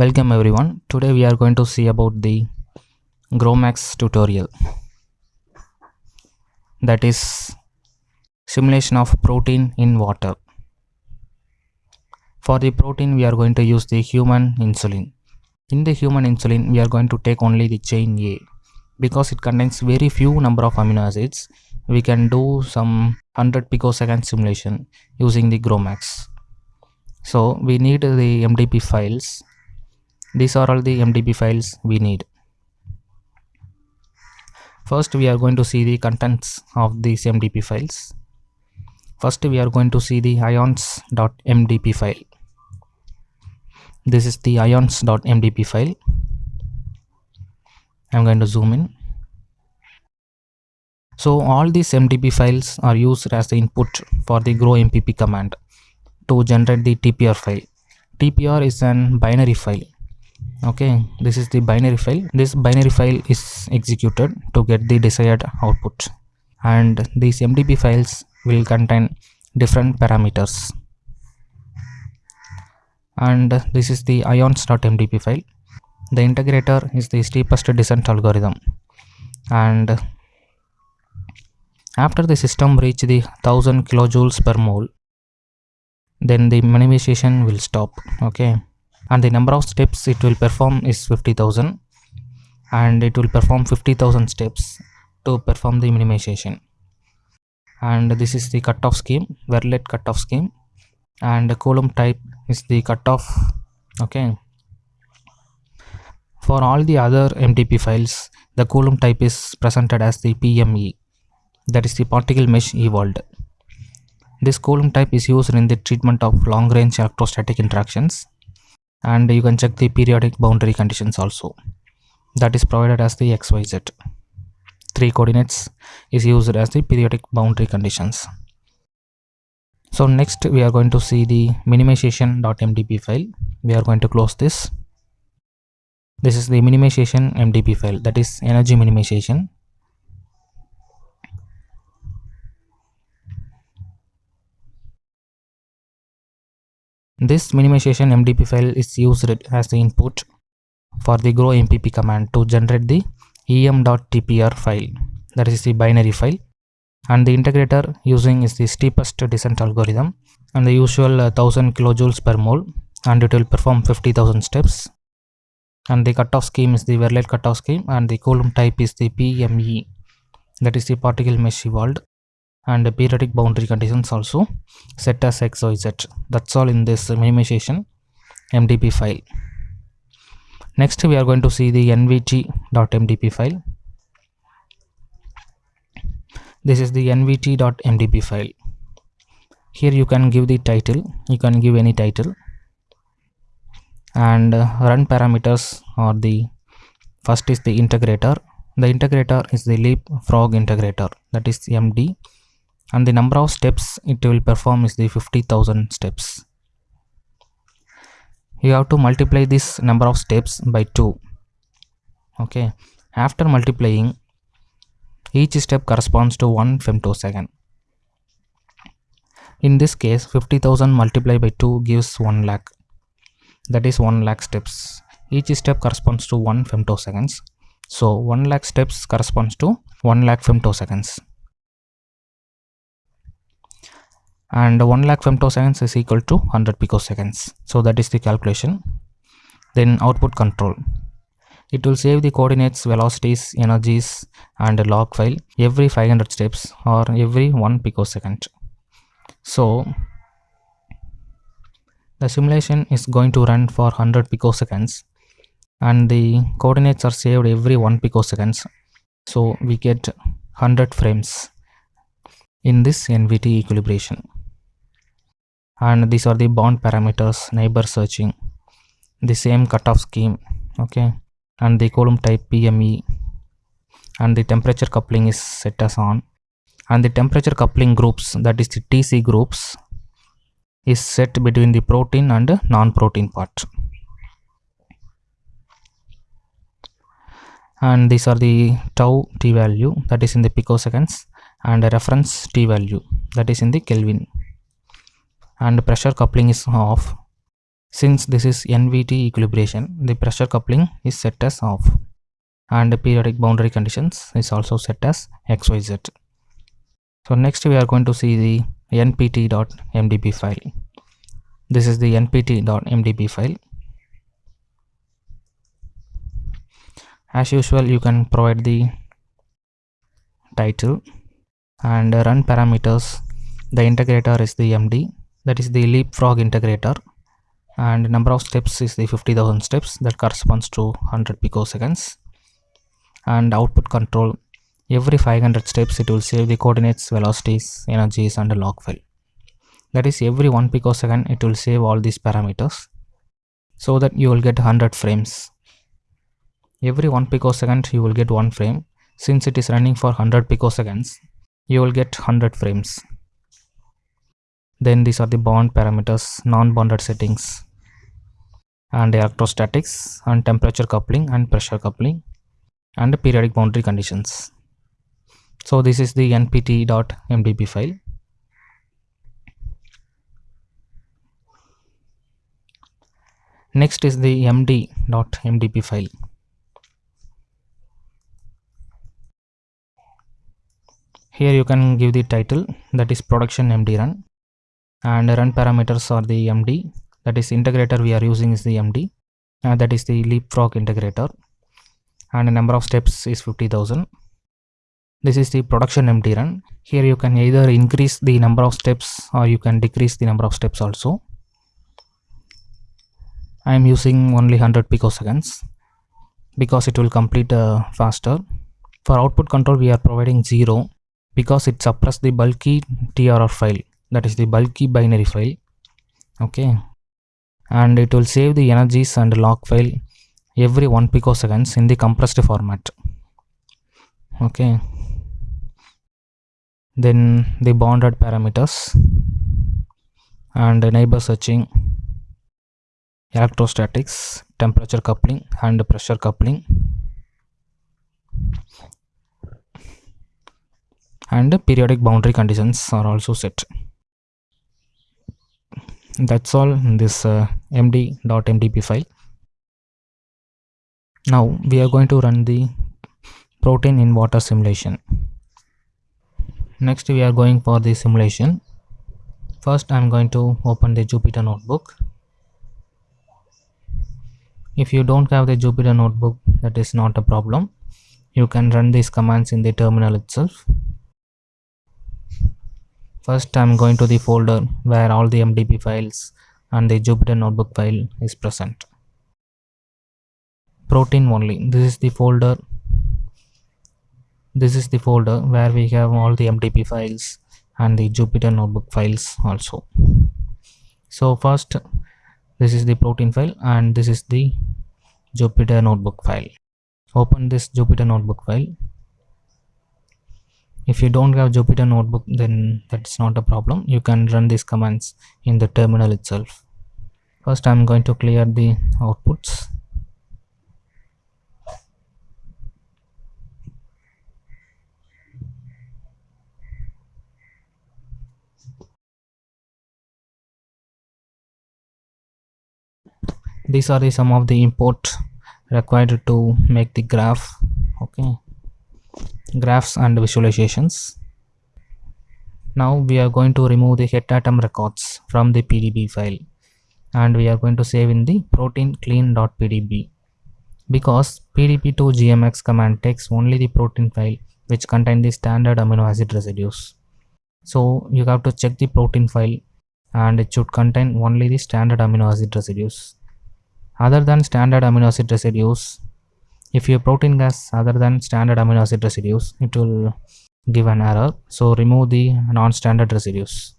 Welcome everyone. Today we are going to see about the GROMACS tutorial. That is simulation of protein in water. For the protein we are going to use the human insulin. In the human insulin we are going to take only the chain A because it contains very few number of amino acids. We can do some 100 picosecond simulation using the GROMACS. So we need the MDP files these are all the mdp files we need. First we are going to see the contents of these mdp files. First we are going to see the ions.mdp file. This is the ions.mdp file. I'm going to zoom in. So all these mdp files are used as the input for the grow mpp command to generate the tpr file. Tpr is an binary file okay this is the binary file. This binary file is executed to get the desired output. And these mdp files will contain different parameters. And this is the ions.mdp file. The integrator is the steepest descent algorithm. And after the system reach the 1000 kilojoules per mole then the minimization will stop. Okay and the number of steps it will perform is 50000 and it will perform 50000 steps to perform the minimization. And this is the cutoff scheme Verlet cutoff scheme. And the coulomb type is the cutoff okay? For all the other mdp files the coulomb type is presented as the pme that is the particle mesh Ewald this coulomb type is used in the treatment of long range electrostatic interactions and you can check the periodic boundary conditions also. That is provided as the xyz three coordinates is used as the periodic boundary conditions. So next we are going to see the minimization.mdp file. We are going to close this. This is the minimization mdp file. That is energy minimization This minimization MDP file is used as the input for the grompp command to generate the em.tpr file that is the binary file. And the integrator using is the steepest descent algorithm and the usual uh, 1000 kilojoules per mole and it will perform 50000 steps. And the cutoff scheme is the Verlet cutoff scheme and the coulomb type is the PME that is the particle mesh Ewald and periodic boundary conditions also. Set as x y z. That's all in this minimization mdp file. Next we are going to see the nvt.mdp file. This is the nvt.mdp file. Here you can give the title. You can give any title. And uh, run parameters or the first is the integrator. The integrator is the leapfrog integrator. That is md and the number of steps it will perform is the 50000 steps. You have to multiply this number of steps by 2 okay. After multiplying each step corresponds to 1 femtosecond. In this case 50000 multiplied by 2 gives 1 lakh. That is 1 lakh steps. Each step corresponds to 1 femtoseconds. So 1 lakh steps corresponds to 1 lakh femtoseconds and 1 lakh femtoseconds is equal to 100 picoseconds. So that is the calculation. Then output control. It will save the coordinates velocities energies and log file every 500 steps or every 1 picosecond. So the simulation is going to run for 100 picoseconds and the coordinates are saved every 1 picoseconds. So we get 100 frames in this NVT equilibration and these are the bound parameters neighbor searching. The same cutoff scheme okay? And the coulomb type pme and the temperature coupling is set as on. And the temperature coupling groups that is the tc groups is set between the protein and non-protein part. And these are the tau t value that is in the picoseconds and a reference t value that is in the kelvin and pressure coupling is off Since this is NVT equilibration, the pressure coupling is set as off and the periodic boundary conditions is also set as XYZ. So next we are going to see the npt.mdp file. This is the npt.mdp file. As usual, you can provide the title and run parameters. The integrator is the MD, that is the leapfrog integrator. And number of steps is the 50,000 steps. That corresponds to 100 picoseconds. And output control every 500 steps it will save the coordinates velocities energies and log file that is every 1 picosecond it will save all these parameters so that you will get 100 frames. Every 1 picosecond you will get one frame. Since it is running for 100 picoseconds you will get 100 frames then these are the bond parameters non-bonded settings. And electrostatics and temperature coupling and pressure coupling and periodic boundary conditions. So this is the npt.mdp file. Next is the md.mdp file. Here you can give the title that is production md run and run parameters are the md that is integrator we are using is the md uh, that is the leapfrog integrator. And the number of steps is 50000 this is the production md run. Here you can either increase the number of steps or you can decrease the number of steps also. I am using only 100 picoseconds because it will complete uh, faster. For output control we are providing 0 because it suppress the bulky trr file that is the bulky binary file. Okay. And it will save the energies and log file every 1 picoseconds in the compressed format. Okay. Then the bonded parameters and neighbor searching electrostatics temperature coupling and pressure coupling. And periodic boundary conditions are also set that's all in this uh, md.mdp file. Now we are going to run the protein in water simulation. Next we are going for the simulation. First i'm going to open the jupyter notebook. If you don't have the jupyter notebook that is not a problem. You can run these commands in the terminal itself First I'm going to the folder where all the MDP files and the Jupyter notebook file is present. Protein only. This is the folder. This is the folder where we have all the MDP files and the Jupyter notebook files also. So first this is the protein file and this is the Jupyter notebook file. Open this Jupyter notebook file if you don't have Jupyter notebook then that's not a problem. You can run these commands in the terminal itself. First I'm going to clear the outputs. These are the some of the import required to make the graph okay graphs and visualizations. Now we are going to remove the het atom records from the pdb file and we are going to save in the protein clean.pdb because pdb2gmx command takes only the protein file which contain the standard amino acid residues. So you have to check the protein file and it should contain only the standard amino acid residues. Other than standard amino acid residues if your protein has other than standard amino acid residues it will give an error. So remove the non-standard residues.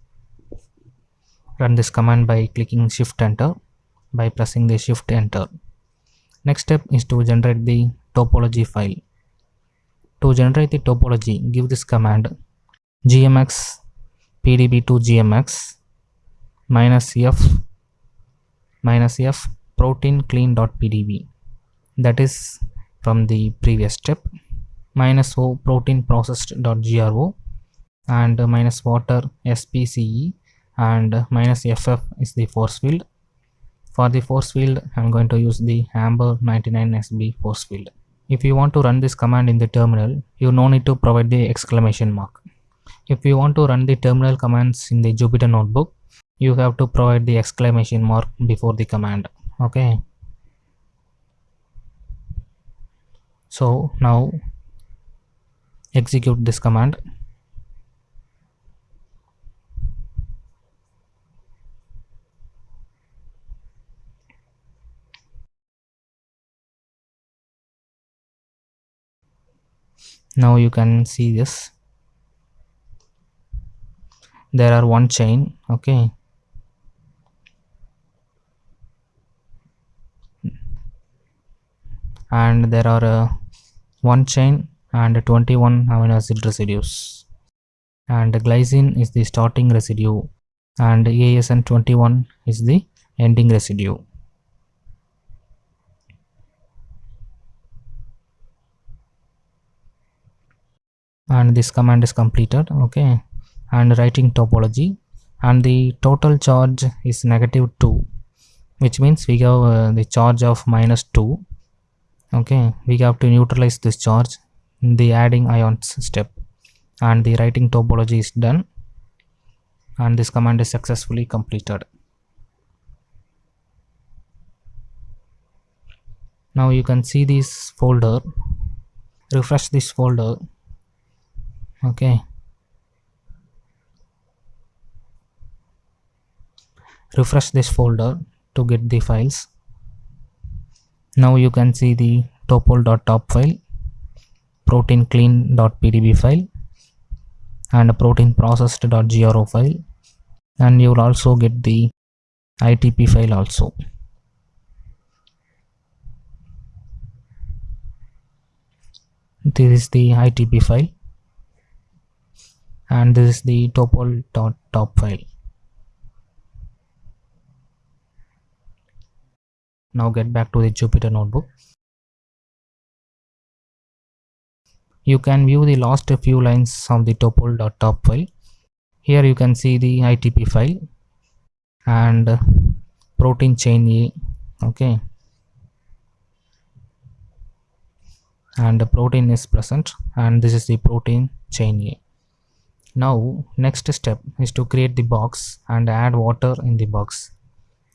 Run this command by clicking shift enter by pressing the shift enter. Next step is to generate the topology file. To generate the topology give this command gmx pdb2 gmx minus f minus f protein clean.pdb that is from the previous step minus o protein processed.gro and minus water spce and minus ff is the force field For the force field, I'm going to use the Amber 99SB force field. If you want to run this command in the terminal, you no need to provide the exclamation mark. If you want to run the terminal commands in the Jupyter notebook, you have to provide the exclamation mark before the command. Okay. So now execute this command. Now you can see this. There are one chain. Okay. And there are uh, one chain and 21 amino acid residues and glycine is the starting residue and ASN21 is the ending residue. And this command is completed, okay. And writing topology and the total charge is negative 2 which means we have uh, the charge of minus 2 okay we have to neutralize this charge in the adding ions step. And the writing topology is done. And this command is successfully completed. Now you can see this folder. Refresh this folder. Okay. Refresh this folder to get the files now you can see the topol.top file protein clean.pdb file and protein processed.gro file. And you will also get the ITP file also. This is the ITP file and this is the topol.top file now get back to the Jupyter notebook. You can view the last few lines of the topol.top file. Here you can see the ITP file and protein chain A okay. And the protein is present and this is the protein chain A. Now next step is to create the box and add water in the box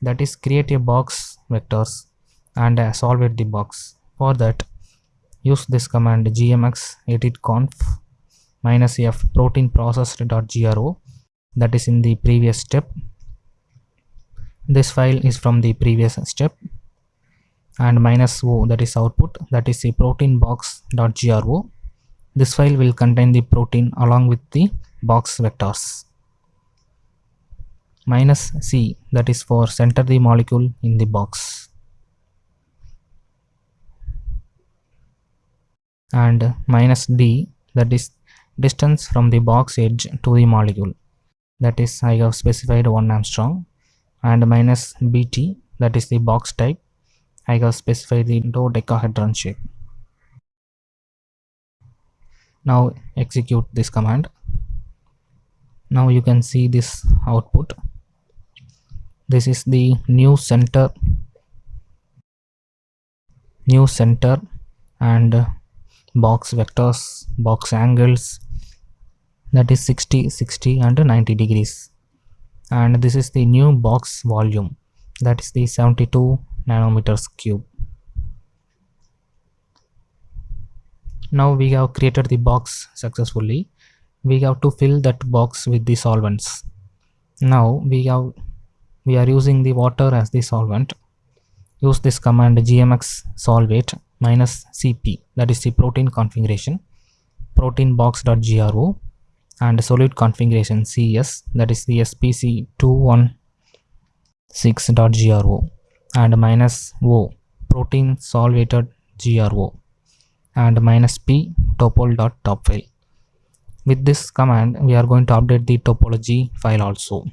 that is create a box vectors and uh, solve it the box. For that use this command gmx editconf minus f protein processed.gro that is in the previous step. This file is from the previous step. And minus o that is output. That is the protein box.gro this file will contain the protein along with the box vectors minus C that is for center the molecule in the box. And minus D that is distance from the box edge to the molecule. That is I have specified 1 Angstrom and minus BT that is the box type. I have specified the dodecahedron shape. Now execute this command. Now you can see this output this is the new center. New center and uh, box vectors box angles. That is 60 60 and 90 degrees. And this is the new box volume. That is the 72 nanometers cube. Now we have created the box successfully. We have to fill that box with the solvents. Now we have we are using the water as the solvent. Use this command gmx solvate minus cp that is the protein configuration protein box.gro and solute configuration cs that is the spc216.gro and minus o protein solvated gro and minus p topol.top file with this command we are going to update the topology file also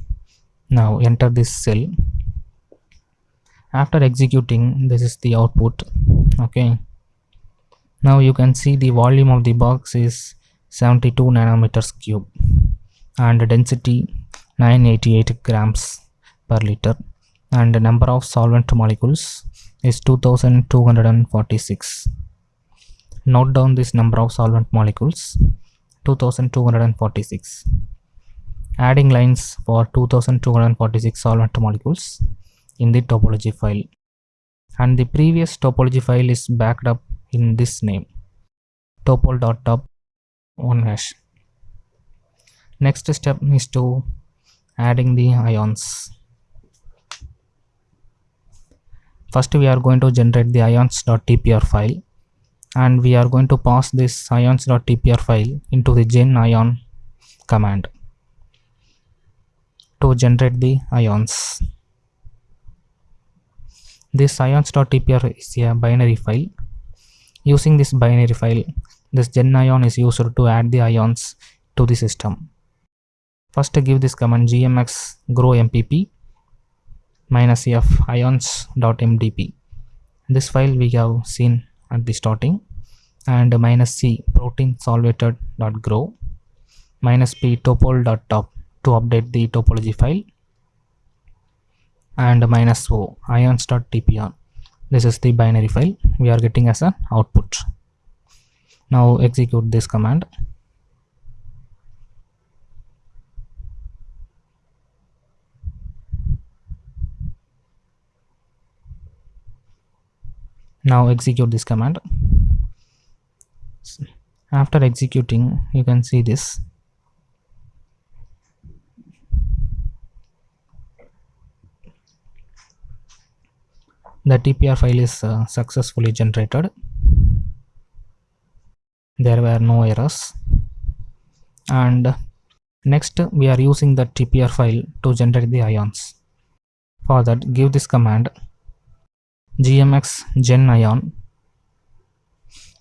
now enter this cell. After executing this is the output. Okay. Now you can see the volume of the box is 72 nanometers cube and density 988 grams per liter and the number of solvent molecules is 2246 note down this number of solvent molecules 2246 adding lines for 2246 solvent molecules in the topology file. And the previous topology file is backed up in this name topol.top 1 hash. Next step is to adding the ions. First we are going to generate the ions.tpr file and we are going to pass this ions.tpr file into the genion command to generate the ions. This ions.tpr is a binary file. Using this binary file this genion is used to add the ions to the system. First give this command gmx grompp minus f ions.mdp this file we have seen at the starting. And minus c protein solvated dot grow minus p topol dot top to update the topology file. And minus o ions.tpr this is the binary file. We are getting as an output. Now execute this command. Now execute this command. After executing you can see this the tpr file is uh, successfully generated. There were no errors. And next we are using the tpr file to generate the ions. For that give this command gmx genion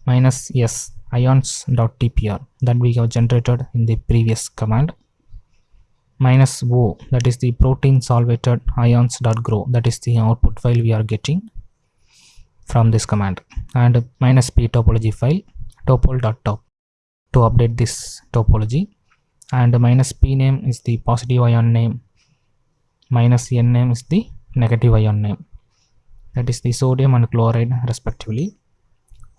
minus s ions.tpr that we have generated in the previous command minus o that is the protein solvated ions.grow that is the output file we are getting from this command. And minus p topology file topol dot top to update this topology. And minus p name is the positive ion name. Minus n name is the negative ion name. That is the sodium and chloride respectively.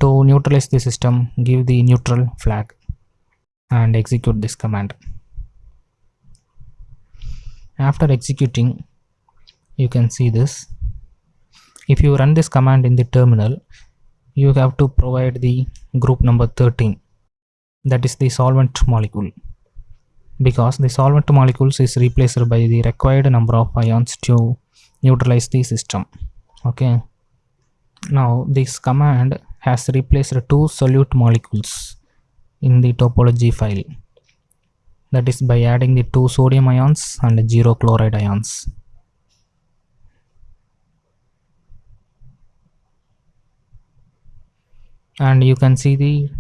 To neutralize the system give the neutral flag and execute this command after executing you can see this. If you run this command in the terminal you have to provide the group number 13 that is the solvent molecule. Because the solvent molecules is replaced by the required number of ions to neutralize the system. Okay. Now this command has replaced two solute molecules in the topology file that is by adding the two sodium ions and zero chloride ions. And you can see the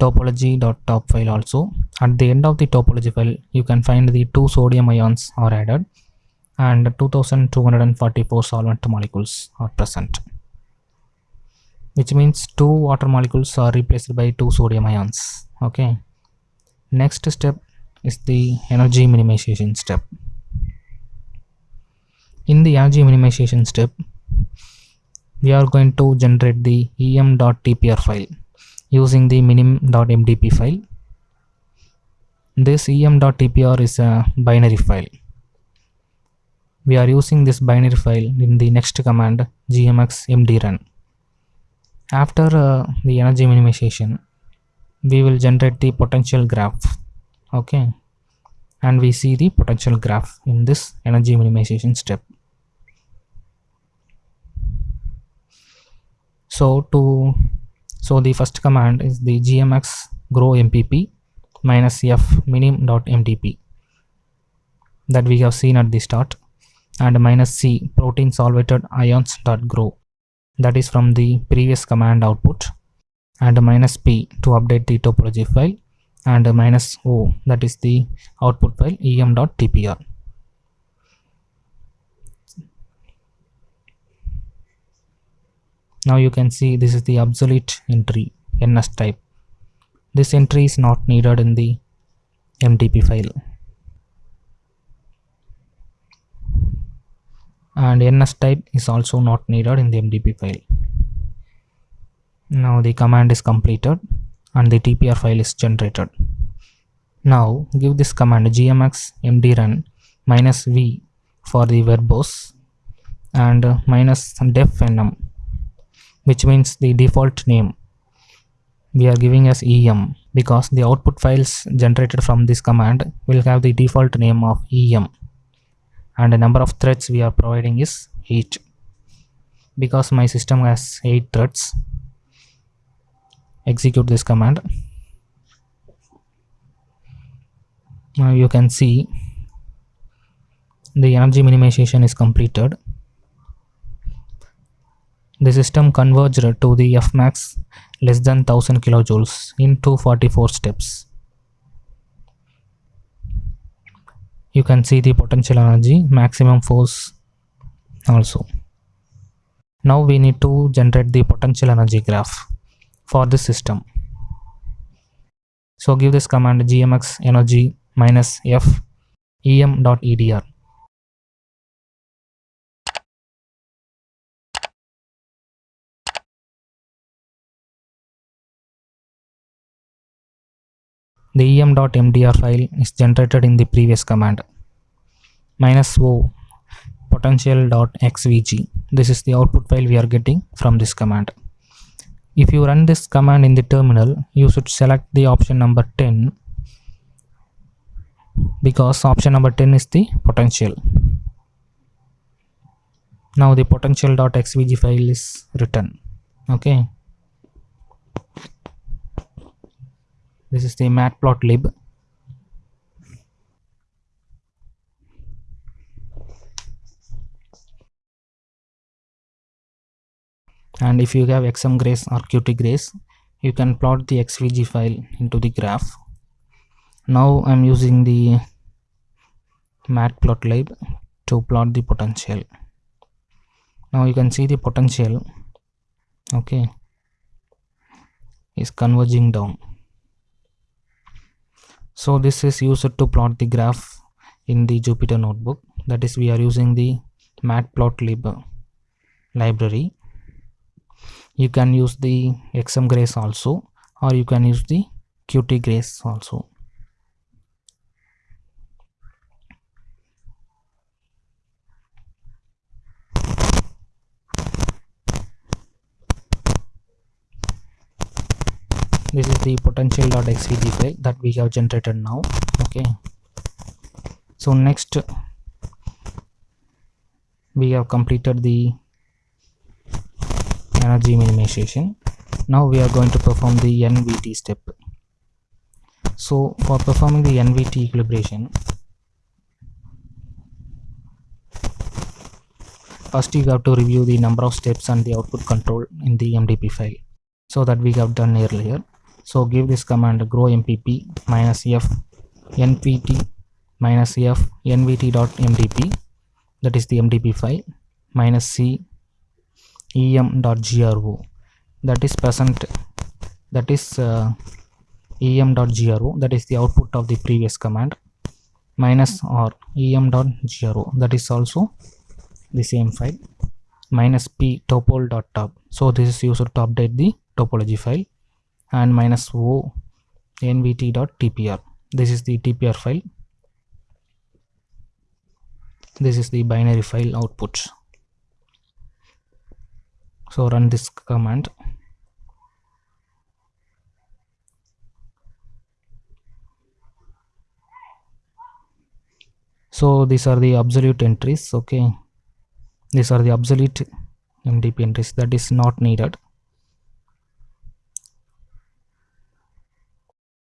topology.top file also. At the end of the topology file you can find the two sodium ions are added and 2244 solvent molecules are present which means two water molecules are replaced by two sodium ions. Okay. Next step is the energy minimization step. In the energy minimization step we are going to generate the em.tpr file using the minim.mdp file. This em.tpr is a binary file. We are using this binary file in the next command gmx mdrun after uh, the energy minimization we will generate the potential graph okay. And we see the potential graph in this energy minimization step. So to so the first command is the gmx grompp minus f minim.mdp that we have seen at the start and minus c protein solvated ions dot grow. That is from the previous command output and minus p to update the topology file and minus o that is the output file em.tpr now you can see this is the obsolete entry ns type. This entry is not needed in the mdp file. And ns type is also not needed in the mdp file. Now the command is completed and the tpr file is generated. Now give this command gmx mdrun minus v for the verbose and uh, minus def nm which means the default name we are giving as em because the output files generated from this command will have the default name of em and the number of threads we are providing is 8 because my system has 8 threads execute this command. Now you can see the energy minimization is completed. The system converged to the fmax less than 1000 kilojoules in 244 steps. You can see the potential energy maximum force also. Now we need to generate the potential energy graph for this system. So give this command gmx energy minus f em.edr the em.mdr file is generated in the previous command. Minus o potential.xvg this is the output file we are getting from this command if you run this command in the terminal you should select the option number 10 because option number 10 is the potential. Now the potential.xvg file is written okay? This is the matplotlib and if you have xm grace or qt grace you can plot the xvg file into the graph. Now i'm using the matplotlib to plot the potential. Now you can see the potential okay is converging down. So this is used to plot the graph in the Jupyter notebook. That is we are using the matplotlib library you can use the xmgrace also or you can use the qtgrace also. This is the potential.xvg file that we have generated now okay? So next we have completed the energy minimization. Now we are going to perform the nvt step. So for performing the nvt equilibration first you have to review the number of steps and the output control in the mdp file. So that we have done earlier. So give this command grow mpp minus f npt minus f nvt.mdp that is the mdp file minus c em.gro that is present that is uh, em.gro that is the output of the previous command minus or em.gro that is also the same file minus p topol.top so this is used to update the topology file and minus o nvt.tpr this is the tpr file. This is the binary file output so run this command. So these are the absolute entries okay? These are the absolute mdp entries that is not needed.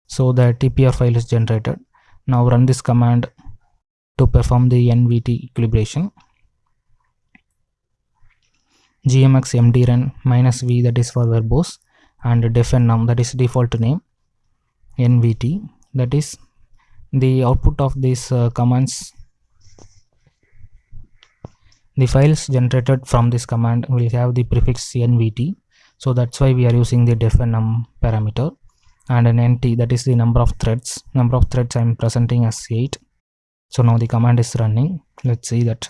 So the tpr file is generated. Now run this command to perform the nvt equilibration gmx mdrun minus v that is for verbose and deffnm that is default name nvt that is the output of these uh, commands. The files generated from this command will have the prefix nvt so that's why we are using the deffnm parameter. And an nt that is the number of threads. Number of threads i'm presenting as 8 so now the command is running. Let's see that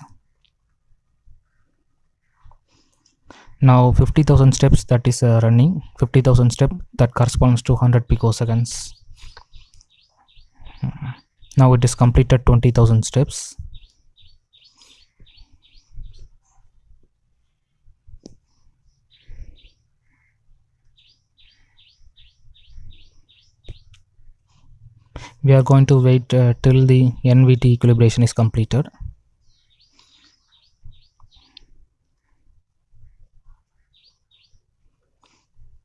now 50000 steps that is uh, running. 50000 step that corresponds to 100 picoseconds. Now it is completed 20000 steps. We are going to wait uh, till the NVT equilibration is completed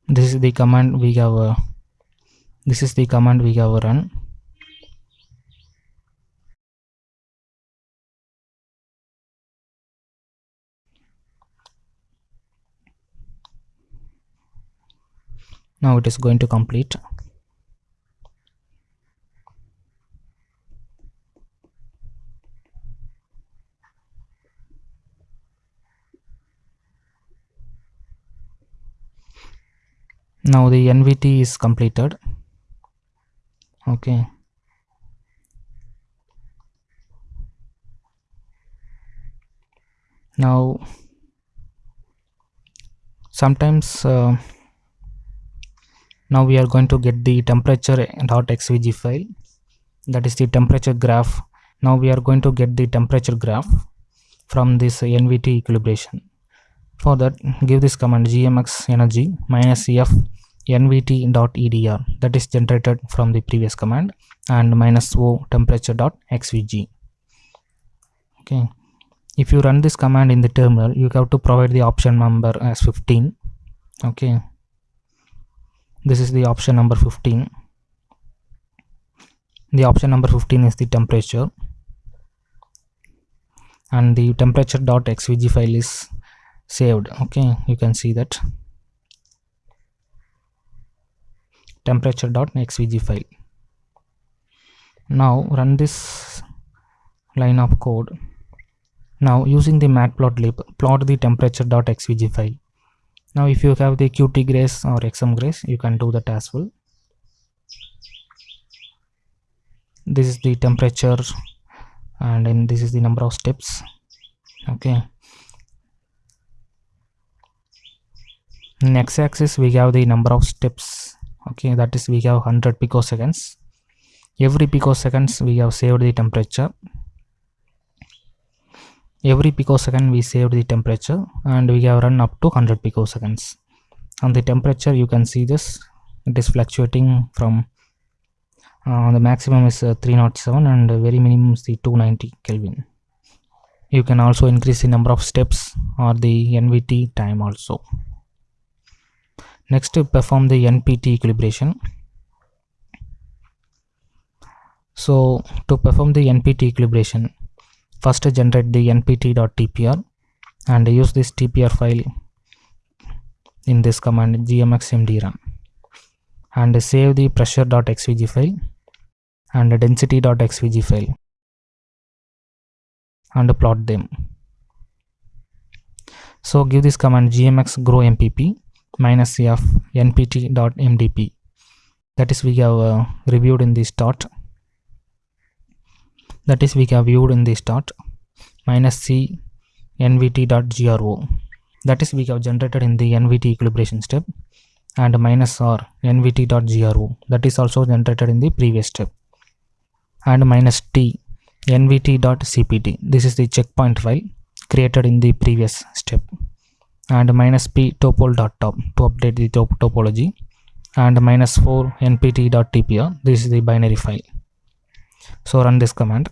this is the command we have uh, this is the command we have run. Now it is going to complete now the NVT is completed. Okay. Now sometimes uh, now we are going to get the temperature dot xvg file. That is the temperature graph. Now we are going to get the temperature graph from this NVT equilibration for that give this command gmx energy minus f nvt.edr that is generated from the previous command and minus o temperature.xvg okay. If you run this command in the terminal you have to provide the option number as 15 okay. This is the option number 15 the option number 15 is the temperature. And the temperature.xvg file is saved. Okay you can see that. Temperature.xvg file. Now run this line of code. Now using the matplotlib plot the temperature.xvg file. Now if you have the qt grace or xmgrace you can do that as well. This is the temperature and then this is the number of steps. Okay in x-axis we have the number of steps. Okay that is we have 100 picoseconds. Every picoseconds we have saved the temperature. Every picosecond we saved the temperature and we have run up to 100 picoseconds. On the temperature you can see this. It is fluctuating from uh, the maximum is uh, 307 and very minimum is the 290 kelvin. You can also increase the number of steps or the nvt time also next to perform the npt equilibration. So to perform the npt equilibration first generate the npt.tpr and use this tpr file in this command gmxmd and save the pressure.xvg file and density.xvg file and plot them. So give this command gmx grompp minus c f npt.mdp that is we have uh, reviewed in the start that is we have viewed in the start minus c nvt.gro that is we have generated in the nvt equilibration step. And minus r nvt.gro that is also generated in the previous step. And minus t nvt.cpt this is the checkpoint file created in the previous step and minus p topol dot top to update the top topology and minus 4 npt dot tpr. This is the binary file. So run this command.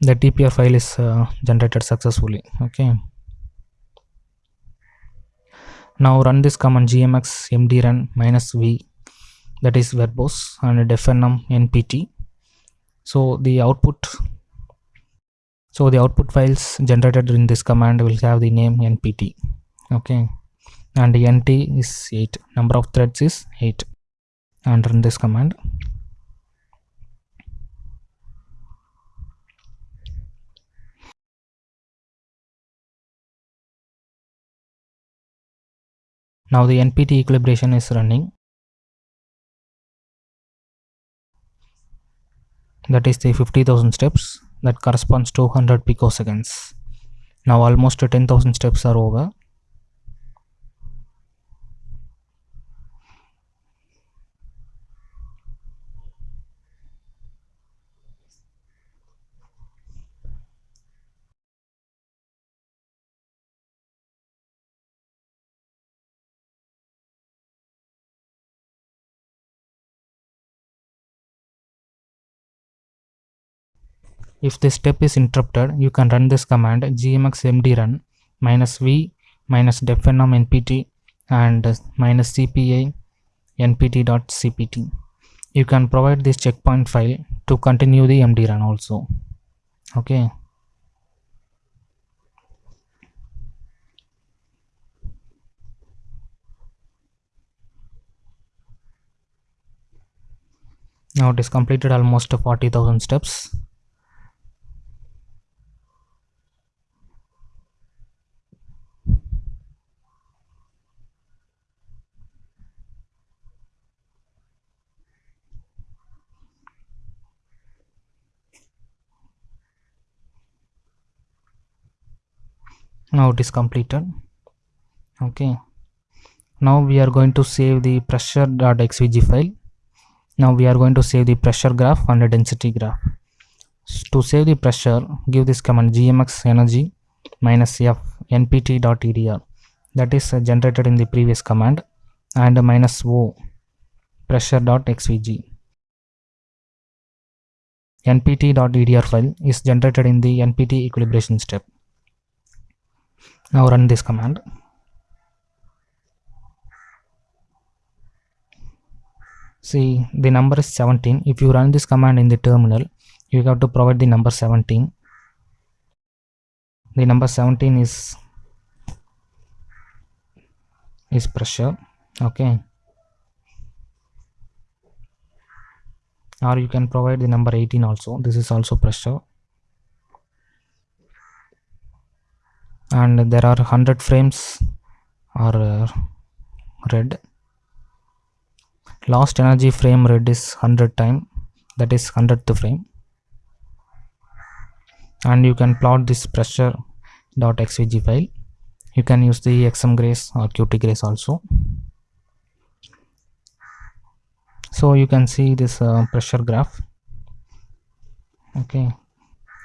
The tpr file is uh, generated successfully. Okay. Now run this command gmx mdrun minus v. That is verbose and deffnm npt so the output so the output files generated in this command will have the name npt okay? And nt is 8 number of threads is 8 and run this command. Now the npt equilibration is running that is the 50000 steps that corresponds to 100 picoseconds. Now almost 10000 steps are over If this step is interrupted, you can run this command gmx mdrun minus v minus deffnm npt and minus cpi npt.cpt. You can provide this checkpoint file to continue the md-run also. Okay. Now it is completed almost 40,000 steps. Now it is completed. Okay. Now we are going to save the pressure.xvg file. Now we are going to save the pressure graph and the density graph. To save the pressure give this command gmx energy minus f npt.edr that is uh, generated in the previous command and minus o pressure.xvg npt.edr file is generated in the npt equilibration step now run this command. See the number is 17 if you run this command in the terminal you have to provide the number 17 the number 17 is is pressure okay? Or you can provide the number 18 also. This is also pressure and there are 100 frames are read. Lost energy frame read is 100 time. That is 100th frame. And you can plot this pressure dot xvg file. You can use the xmgrace or qtgrace also. So you can see this uh, pressure graph. Okay.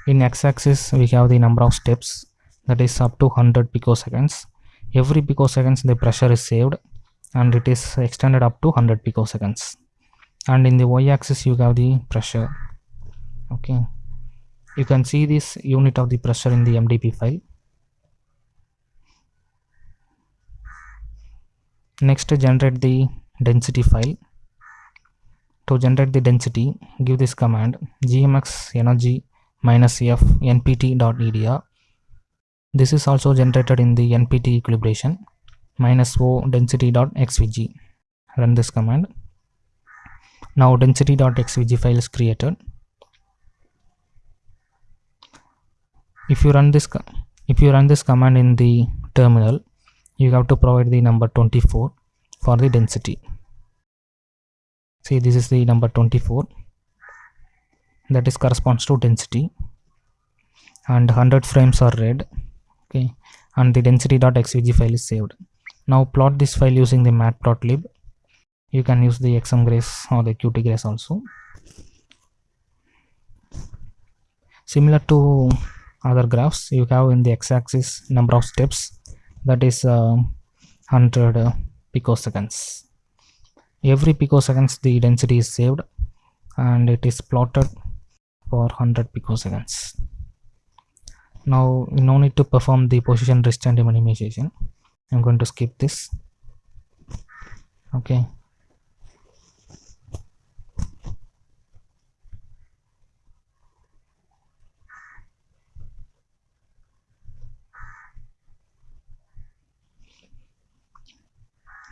In x-axis we have the number of steps that is up to 100 picoseconds every picoseconds the pressure is saved and it is extended up to 100 picoseconds and in the y-axis you have the pressure. Okay. You can see this unit of the pressure in the mdp file. Next generate the density file. To generate the density give this command gmx energy minus f npt.edr this is also generated in the npt equilibration minus o density.xvg. Run this command. Now density.xvg file is created. If you run this if you run this command in the terminal, you have to provide the number 24 for the density. See this is the number 24 that is corresponds to density and 100 frames are read okay. And the density.xvg file is saved. Now plot this file using the matplotlib. You can use the xmgrace or the qtgrace also. Similar to other graphs you have in the x-axis number of steps. That is uh, 100 uh, picoseconds. Every picoseconds the density is saved. And it is plotted for 100 picoseconds now no need to perform the position rest and minimization. I'm going to skip this. Okay.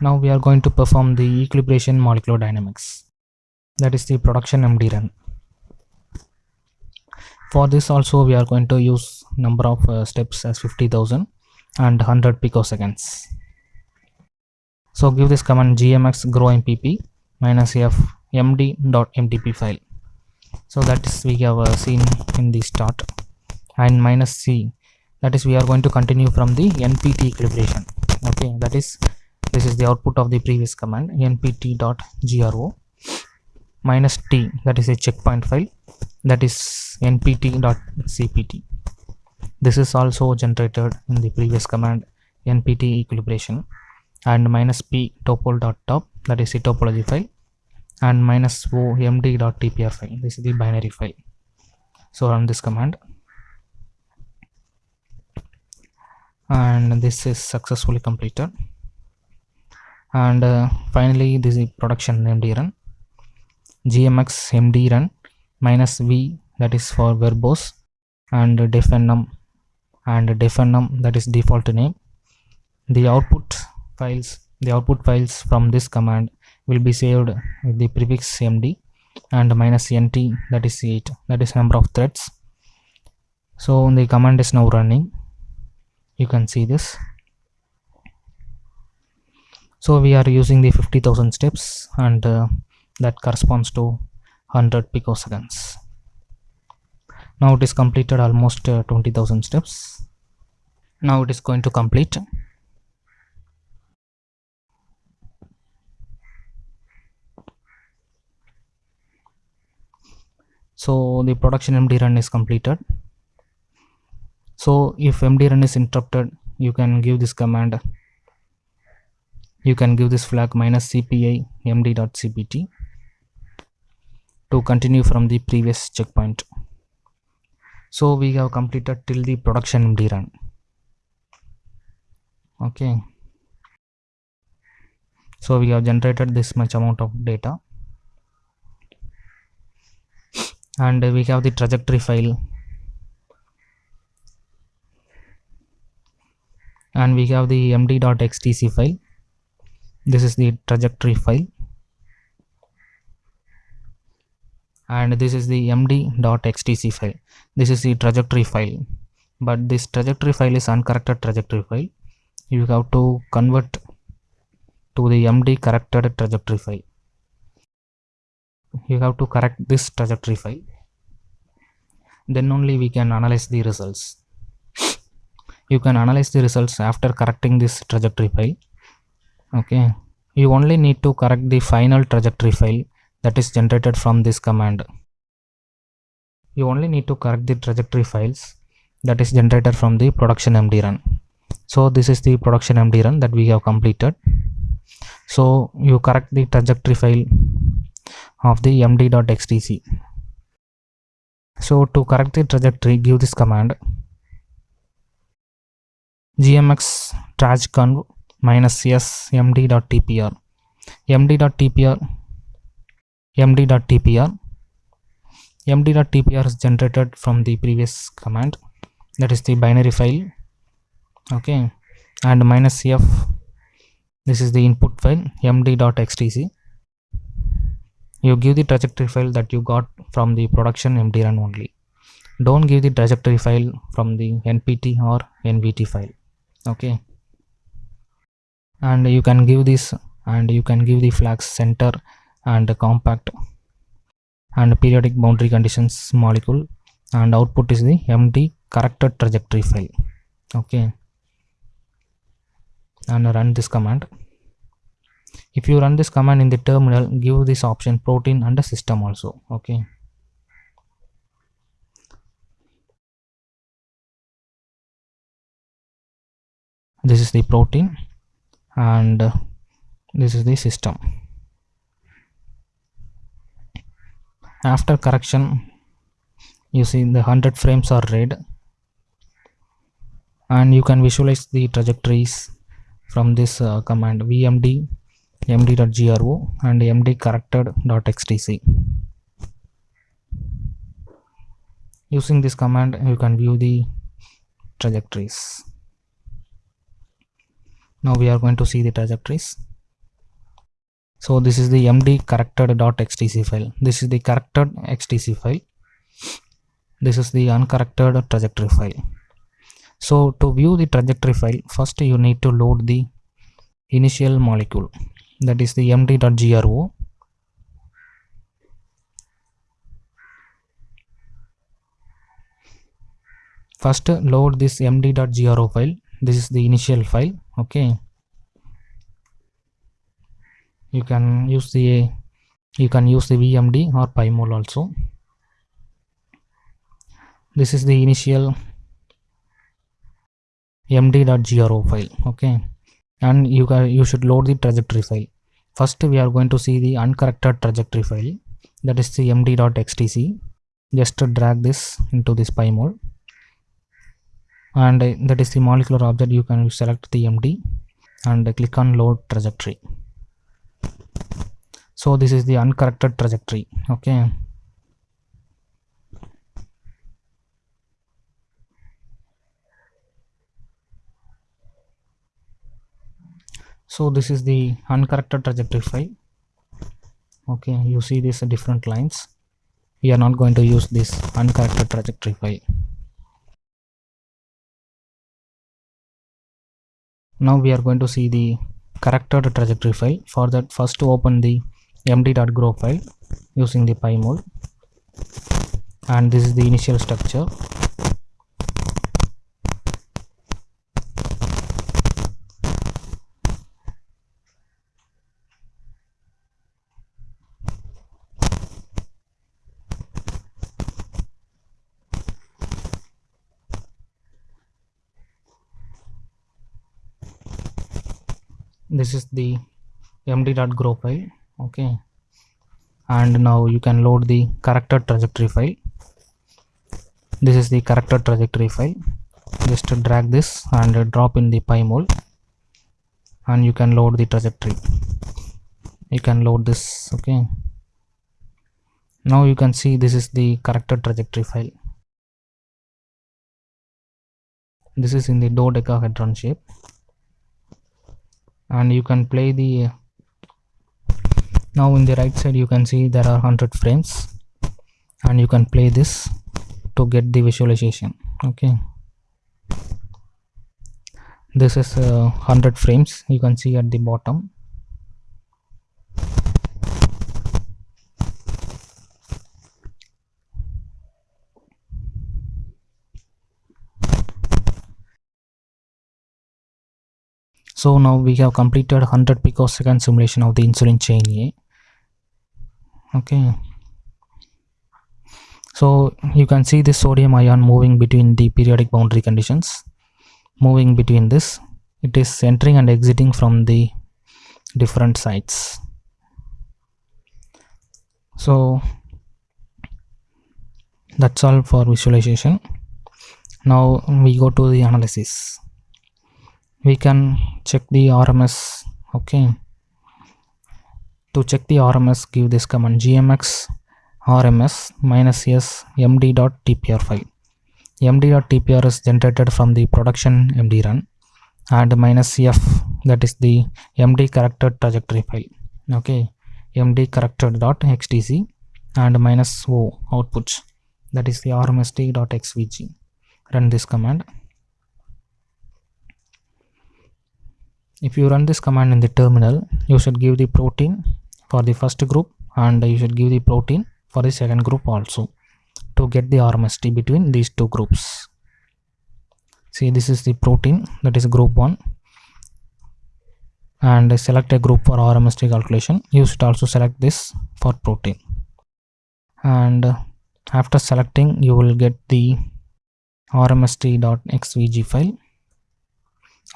Now we are going to perform the equilibration molecular dynamics. That is the production md run for this also we are going to use number of uh, steps as 50000 and 100 picoseconds. So give this command gmx grow mpp minus f md dot mdp file. So that is we have uh, seen in the start. And minus c that is we are going to continue from the npt equilibration. Okay that is this is the output of the previous command npt.gro minus t that is a checkpoint file that is npt.cpt this is also generated in the previous command npt equilibration and minus p topol.top that is the topology file and minus o md.tpr file. This is the binary file. So run this command. And this is successfully completed. And uh, finally this is production named run gmx mdrun minus v that is for verbose and deffnm and deffnm that is default name. The output files the output files from this command will be saved with the prefix md and minus nt that is 8 that is number of threads. So the command is now running. You can see this. So we are using the 50000 steps and uh, that corresponds to 100 picoseconds. Now it is completed almost uh, 20000 steps. Now it is going to complete. So the production md run is completed. So if md run is interrupted you can give this command. You can give this flag minus cpi md.cpt to continue from the previous checkpoint. So we have completed till the production md run okay. So we have generated this much amount of data. And we have the trajectory file. And we have the md.xtc file. This is the trajectory file and this is the md.xtc file. This is the trajectory file. But this trajectory file is uncorrected trajectory file. You have to convert to the md corrected trajectory file. You have to correct this trajectory file. Then only we can analyze the results. You can analyze the results after correcting this trajectory file. Okay. You only need to correct the final trajectory file that is generated from this command. You only need to correct the trajectory files that is generated from the production md run. So this is the production md run that we have completed. So you correct the trajectory file of the md.xtc so to correct the trajectory give this command gmx trjconv minus s md.tpr md.tpr md.tpr md.tpr is generated from the previous command. That is the binary file. Okay. And minus f. This is the input file md.xtc you give the trajectory file that you got from the production md run only. Don't give the trajectory file from the npt or nvt file. Okay. And you can give this and you can give the flags center and compact and periodic boundary conditions molecule. And output is the md corrected trajectory file. Okay. And run this command. If you run this command in the terminal give this option protein and the system also. Okay. This is the protein and this is the system after correction you see the 100 frames are read and you can visualize the trajectories from this uh, command vmd md.gro and md corrected.xtc using this command you can view the trajectories. Now we are going to see the trajectories so this is the md corrected.xtc file. This is the corrected xtc file. This is the uncorrected trajectory file. So to view the trajectory file first you need to load the initial molecule. That is the md.gro first load this md.gro file. This is the initial file okay? You can use the you can use the vmd or pymol also. This is the initial md.gro file okay? And you can you should load the trajectory file. First we are going to see the uncorrected trajectory file. That is the md.xtc just drag this into this pymol and that is the molecular object. You can select the md and click on load trajectory so this is the uncorrected trajectory okay? So this is the uncorrected trajectory file okay? You see these different lines. We are not going to use this uncorrected trajectory file. Now we are going to see the corrected trajectory file. For that first to open the md.gro file using the pymol and this is the initial structure this is the md.gro file okay? And now you can load the character trajectory file. This is the character trajectory file. Just drag this and drop in the pymol and you can load the trajectory. You can load this okay? Now you can see this is the character trajectory file. This is in the dodecahedron shape and you can play the now in the right side you can see there are 100 frames. And you can play this to get the visualization okay? This is uh, 100 frames you can see at the bottom so now we have completed 100 picosecond simulation of the insulin chain A. Okay. So you can see the sodium ion moving between the periodic boundary conditions. Moving between this it is entering and exiting from the different sites. So that's all for visualization. Now we go to the analysis we can check the RMS okay? To check the RMS give this command gmx RMS minus s md.tpr file. Md.tpr is generated from the production md run and minus f that is the md corrected trajectory file okay? Md corrected dot xtc and minus o outputs that is the rmsd.xvg run this command if you run this command in the terminal you should give the protein for the first group and you should give the protein for the second group also to get the RMSD between these two groups. See this is the protein that is group 1 and select a group for RMSD calculation. You should also select this for protein. And after selecting you will get the rmsd.xvg file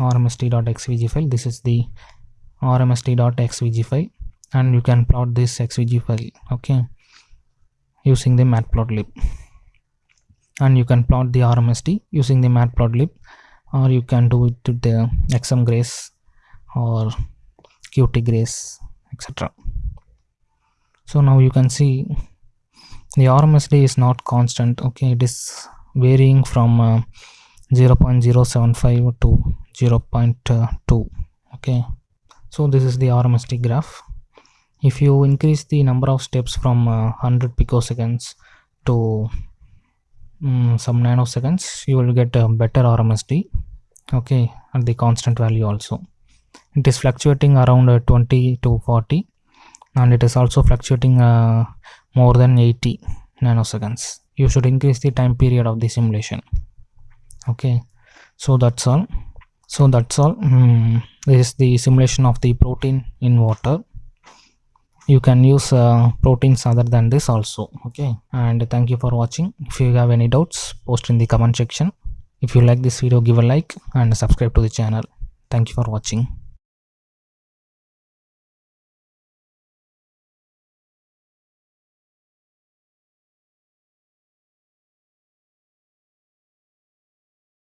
rmsd.xvg file. This is the rmsd.xvg file and you can plot this xvg file okay using the matplotlib. And you can plot the rmst using the matplotlib or you can do it to the xmgrace or qtgrace etc so now you can see the rmsd is not constant okay. It is varying from uh, 0.075 to 0.2 okay. So this is the RMSD graph. If you increase the number of steps from uh, 100 picoseconds to um, some nanoseconds you will get a better RMSD okay at the constant value also. It is fluctuating around uh, 20 to 40 and it is also fluctuating uh, more than 80 nanoseconds. You should increase the time period of the simulation. Okay. So that's all so that's all. Mm, this is the simulation of the protein in water. You can use uh, proteins other than this also okay? And thank you for watching. If you have any doubts post in the comment section. If you like this video give a like and subscribe to the channel. Thank you for watching